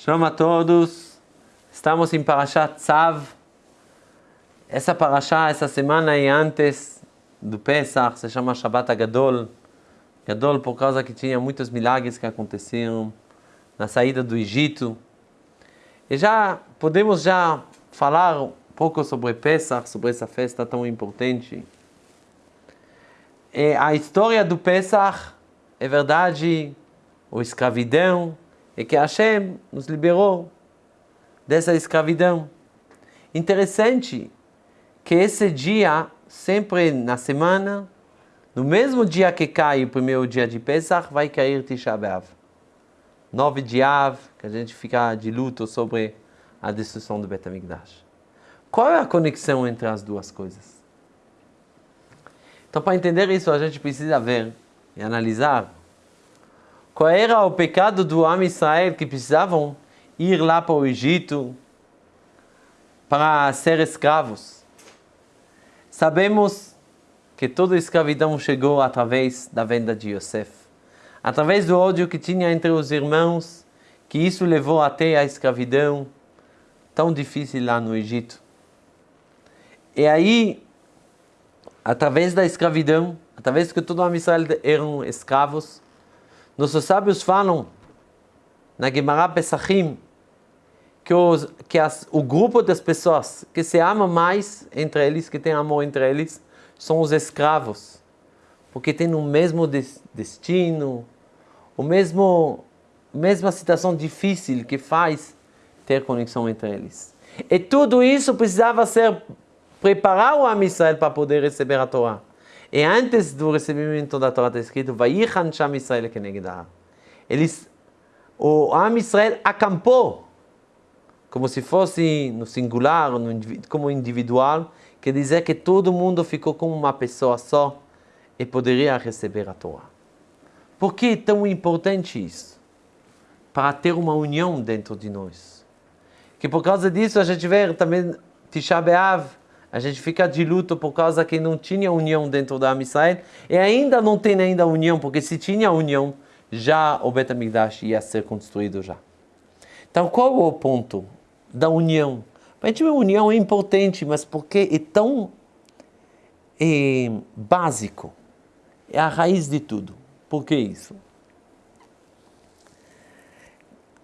Shalom a todos. Estamos em Parashat Tzav. Essa Parashá, essa semana é antes do Pesach, se chama Shabbat Gadol. Gadol por causa que tinha muitos milagres que aconteceram na saída do Egito. E já podemos já falar um pouco sobre Pesach, sobre essa festa tão importante. E a história do Pesach é verdade, ou escravidão, é que Hashem nos liberou dessa escravidão. Interessante que esse dia, sempre na semana, no mesmo dia que cai o primeiro dia de Pesach, vai cair Tisha B'Av. Nove de Av, que a gente fica de luto sobre a destruição do Betamigdash. Qual é a conexão entre as duas coisas? Então, para entender isso, a gente precisa ver e analisar qual era o pecado do Am Israel que precisavam ir lá para o Egito para ser escravos. Sabemos que toda a escravidão chegou através da venda de Yosef. Através do ódio que tinha entre os irmãos, que isso levou até a escravidão tão difícil lá no Egito. E aí, através da escravidão, através que todo o Israel eram escravos, nossos sábios falam na Gemara Pesachim que, os, que as, o grupo das pessoas que se ama mais entre eles, que tem amor entre eles, são os escravos. Porque tem o mesmo destino, o mesmo mesma situação difícil que faz ter conexão entre eles. E tudo isso precisava ser preparar o Am Israel para poder receber a Torá. E antes do recebimento da Torá está escrito, Vayichan Sham Israel Kenegdah. Eles, o Am Israel acampou, como se fosse no singular, como individual, quer dizer que todo mundo ficou como uma pessoa só e poderia receber a Torá. Por que é tão importante isso? Para ter uma união dentro de nós. Que por causa disso a gente vê também Tisha B'Av, a gente fica de luto por causa que não tinha união dentro da Israel e ainda não tem ainda união, porque se tinha união, já o Bet HaMikdash ia ser construído já. Então, qual é o ponto da união? A gente, a união é importante, mas porque é tão é, básico, é a raiz de tudo. Por que isso?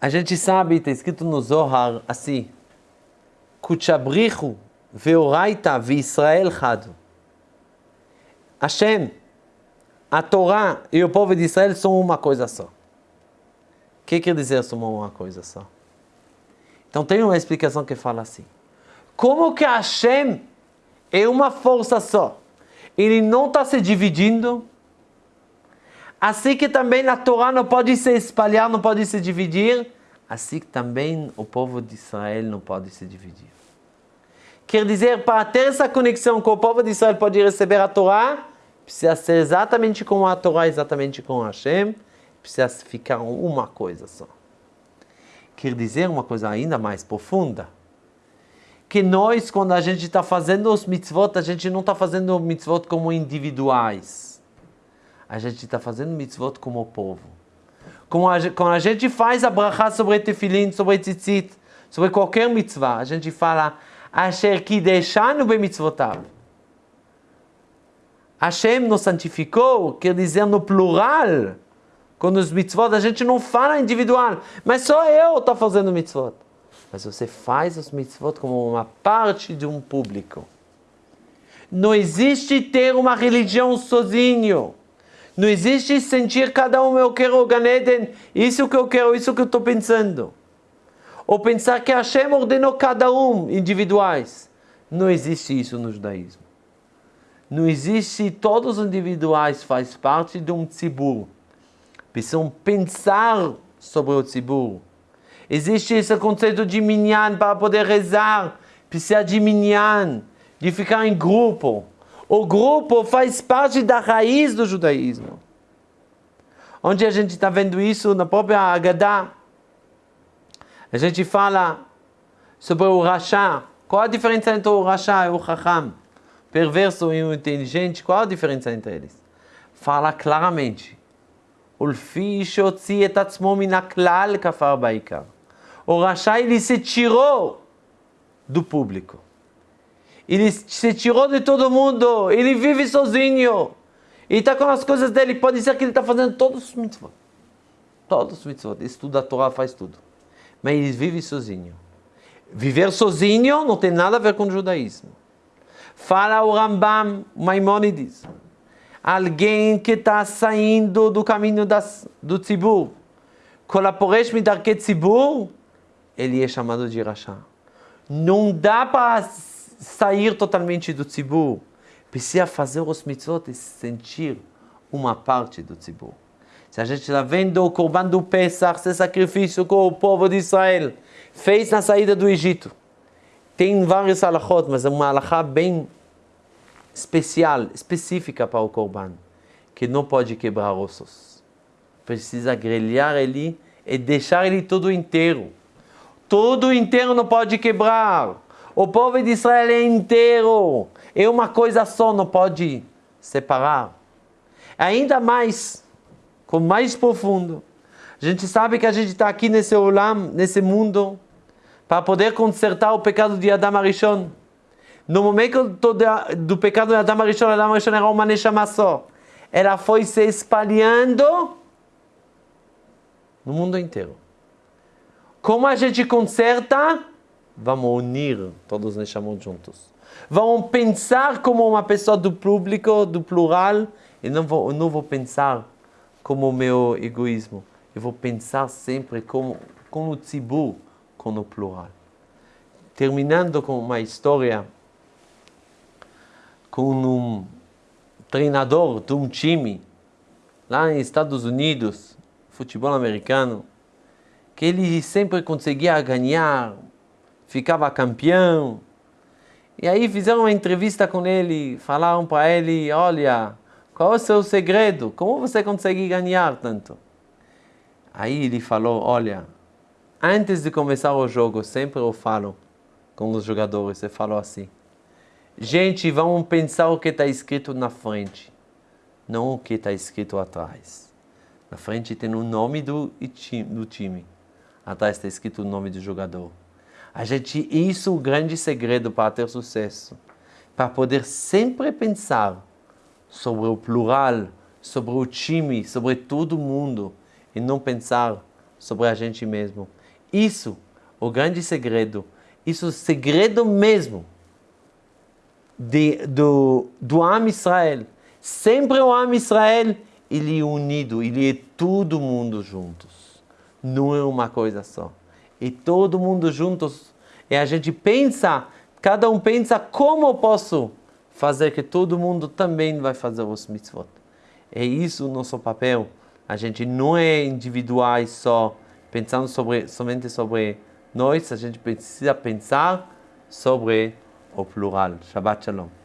A gente sabe, está escrito no Zohar assim, Kuchabrichu Veoraita Israel Chado. Hashem, a Torá e o povo de Israel são uma coisa só. O que quer dizer são uma coisa só? Então tem uma explicação que fala assim. Como que Hashem é uma força só? Ele não está se dividindo. Assim que também a Torá não pode se espalhar, não pode se dividir. Assim que também o povo de Israel não pode se dividir. Quer dizer, para ter essa conexão com o povo de Israel pode receber a Torá, precisa ser exatamente com a Torá, exatamente com Hashem, precisa ficar uma coisa só. Quer dizer uma coisa ainda mais profunda, que nós, quando a gente está fazendo os mitzvot, a gente não está fazendo mitzvot como individuais. A gente está fazendo mitzvot como povo. Quando a, quando a gente faz a brachá sobre tefilin, sobre tzitzit, sobre qualquer mitzvah, a gente fala Asher kideshanu bemitzvotav. Hashem nos santificou, quer dizer no plural. Quando os mitzvot, a gente não fala individual, mas só eu estou fazendo mitzvot. Mas você faz os mitzvot como uma parte de um público. Não existe ter uma religião sozinho. Não existe sentir cada um, eu quero o Ganeden, isso que eu quero, isso que eu estou pensando ou pensar que Hashem ordenou cada um individuais. Não existe isso no judaísmo. Não existe, todos os individuais faz parte de um tzibur. Precisam pensar sobre o tzibur. Existe esse conceito de minyan para poder rezar. Precisa de minyan, de ficar em grupo. O grupo faz parte da raiz do judaísmo. Onde a gente está vendo isso na própria Haggadah, a gente fala sobre o Rasha. Qual a diferença entre o Rasha e o Chacham? Perverso e o inteligente, qual a diferença entre eles? Fala claramente. O Rasha, ele se tirou do público. Ele se tirou de todo mundo. Ele vive sozinho. E está com as coisas dele. Pode ser que ele está fazendo todos os mitzvot. Todos os mitzvot. Estuda a Torá, faz tudo. Mas ele vive sozinho. Viver sozinho não tem nada a ver com o judaísmo. Fala o Rambam Maimonides. Alguém que está saindo do caminho das, do tzibur. Kolaporesh midarke tzibur. Ele é chamado de Rasha. Não dá para sair totalmente do tzibur. Precisa fazer os mitzvot e sentir uma parte do tzibur. Se a gente está vendo o Corban do Pesach, esse sacrifício que o povo de Israel fez na saída do Egito. Tem vários alachot, mas é uma alachá bem especial, específica para o Corban, que não pode quebrar ossos. Precisa grelhar ele e deixar ele todo inteiro. Todo inteiro não pode quebrar. O povo de Israel é inteiro. É uma coisa só, não pode separar. Ainda mais, com mais profundo. A gente sabe que a gente está aqui nesse olam, nesse mundo, para poder consertar o pecado de Adam Arishon. No momento do, do pecado de Adam Arishon, Adam Arishon era uma neshama só. Ela foi se espalhando no mundo inteiro. Como a gente conserta? Vamos unir todos os chamamos juntos. Vamos pensar como uma pessoa do público, do plural, e não vou, não vou pensar como o meu egoísmo. Eu vou pensar sempre como, com o tzibur, com o plural. Terminando com uma história com um treinador de um time lá nos Estados Unidos, futebol americano, que ele sempre conseguia ganhar, ficava campeão. E aí fizeram uma entrevista com ele, falaram para ele, olha, qual é o seu segredo? Como você consegue ganhar tanto? Aí ele falou, olha, antes de começar o jogo, sempre eu falo com os jogadores, eu falo assim, gente, vamos pensar o que está escrito na frente, não o que está escrito atrás. Na frente tem o nome do, do time atrás está escrito o nome do jogador. A gente, isso é o grande segredo para ter sucesso. Para poder sempre pensar sobre o plural, sobre o time, sobre todo mundo e não pensar sobre a gente mesmo. Isso, o grande segredo, isso é o segredo mesmo de, do, do Am Israel. Sempre o Am Israel, ele é unido, ele é todo mundo juntos não é uma coisa só. E todo mundo juntos, e a gente pensa, cada um pensa como eu posso fazer que todo mundo também vai fazer os mitzvot. É isso o nosso papel. A gente não é individuais só, pensando sobre, somente sobre nós, a gente precisa pensar sobre o plural. Shabbat Shalom.